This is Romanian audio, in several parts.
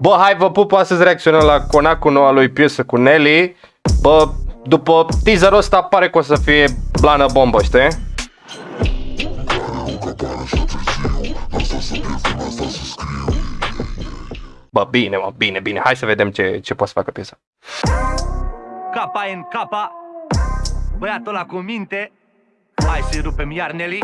Bă, hai vă pup, astăzi reacționăm la Conacul noua lui piesă cu Nelly. Bă, după teaserul ăsta pare că o să fie blană bombă, știi? Bă, bine, mă, bine, bine. Hai să vedem ce, ce poate să facă piesa. Capa în capa Băiatul ăla cu minte Hai să-i rupem iar Nelly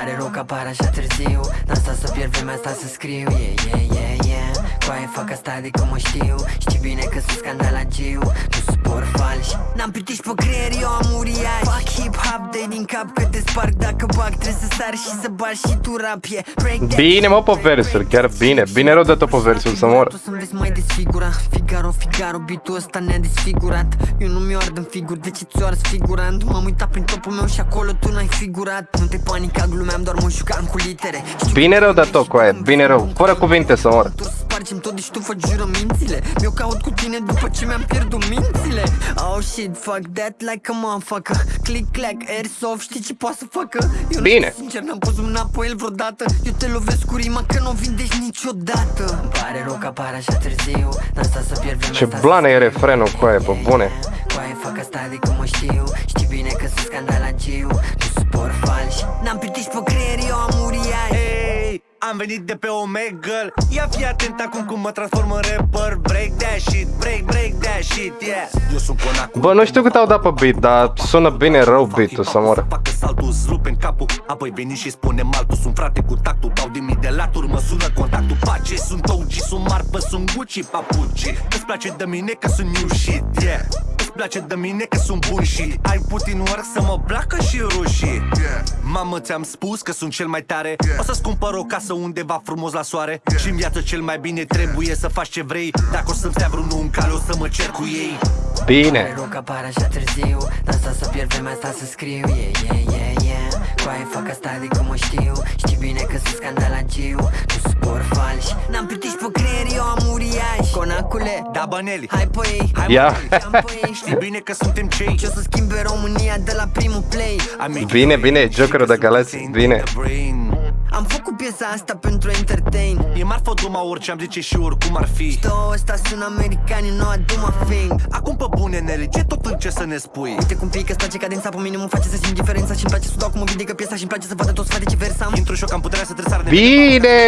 pare rău că apar așa târziu N-am stat să pierd vremea asta să scriu. Yeah, yeah, yeah, yeah. Coaie fac asta de cum o știu. Știi bine că sunt scandalagiu Nu suport falși N-am pitiș pe creier, eu am uriaș Fac hip-hop, dai din cap că te sparg Dacă bag trebuie să sar și să bagi și tu rap yeah. Break that Bine, mă, pe break, versuri, break, chiar break, bine. break, Bine rău de tot pe versuri, să mor. Tu să-mi vezi mai desfigura Figaro, Figaro, beatul ăsta ne-a desfigurat Eu nu mi-o ard în figuri, de ce ți-o arzi figurant? M-am uitat prin topul meu și acolo tu n-ai figurat Nu te panica, glumeam, doar mă jucam cu litere Știu Bine că rău de ești tot, coaie, un bine film, rău. un Fără film, cuvinte să mor. Tu spargem tot, deci tu faci jurămințile Mi-o caut cu tine după ce mi-am pierdut mințile Oh shit, fuck that like a motherfucker Click, clack, airsoft, știi ce poate să facă? Eu Bine. Nu, sincer, n-am pus mâna pe el vreodată Eu te lovesc cu rima că nu o vindești niciodată Îmi pare rău că apar așa târziu N-am stat să pierd vremea Ce asta să blană e scriu. refrenul, coaie, pe bune. Coaie fac asta de cum o știu Știi bine că sunt scandalagiu Nu suport falși N-am pitiș pe creier, eu am uriaș Hey, am venit de pe Omegle Ia fi atent acum cum mă transform în rapper. Break that shit, break, break that shit, yeah. Eu sunt conacul Bă, nu știu cât au dat pe beat, dar sună bine rău beat-ul să moră. Facă saltul, îți rupe în capul. Apoi veni și spune altul Sunt frate cu tactul, dau din mii de laturi Mă sună contactul, pace Sunt OG, sunt marfă, sunt Gucci, papuci. Îți place de mine că sunt new shit, yeah. Îți place de mine că sunt bun și Ai putin work să mă placă și rușii. Mamă, ți-am spus că sunt cel mai tare. O să-ți cumpăr o casă undeva frumos la soare și în viață cel mai bine trebuie să faci ce vrei. Dacă o să-mi stea vreunul în cale, o să mă cer cu ei. Pare Bine. rău că apar așa târziu. N-am stat să pierd vremea asta să scriu. Yeah, yeah, yeah, yeah. Coaie fac asta de cum o știu. Știi bine că sunt scandalagiu. Nu suport falși. N-am pitiș pe creier, eu am uriaș Conacule, Da, băneli hai pe ei Hai, Ia. mă, Am pe ei, Știi bine că suntem cei. Ce o să schimbe România de la primul play? Bine, bine, Jokerul de Galați, bine. Am făcut piesa asta pentru entertain E marfă duma orice am zice și oricum ar fi Două ăsta sunt americani, nu aduma fing Acum pe bune, Nelly, ce tot încerci să ne spui? Uite cum pică, îți place cadența pe mine, mă face să simt diferența Și-mi place să dau cum mă vindecă piesa și-mi place să vadă toți frate ce versam Intru și eu cam puterea să tresar de Bine!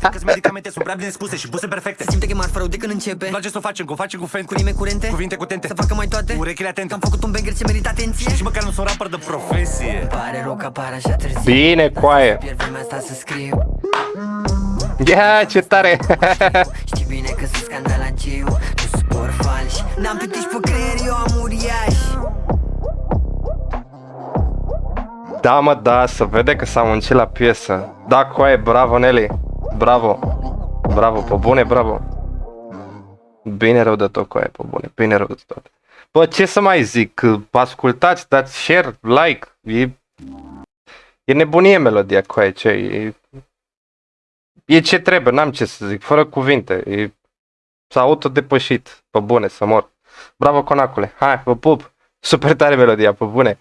Că medicamente sunt prea bine spuse și puse perfecte Se simte că e marfă rău de când începe Îmi place să o facem, că o facem cu fan Cu rime curente Cuvinte cu tente Să facă mai toate Urechile atente Că am făcut un banger ce merită atenție Și măcar nu sunt rapper de profesie Pare rău că apar așa târziu Bine, coaie. Pierd vremea asta să scriu Ia, ce tare! Știi bine că sunt scandalagiu Nu suport falși N-am pitiș pe creier, eu am uriaș Da, mă, da, să vede că s-a muncit la piesă. Da, coaie, bravo, Nelly. Bravo. Bravo, pe bune, bravo. Bine rău de tot, coaie, pe bune. Bine rău de tot. Bă, ce să mai zic? Ascultați, dați share, like. E, e nebunie melodia, coaie, ce e... E ce trebuie, n-am ce să zic, fără cuvinte. E, s-a autodepășit, pe bune, să mor. Bravo, conacule. Hai, vă pup. Super tare melodia, pe bune.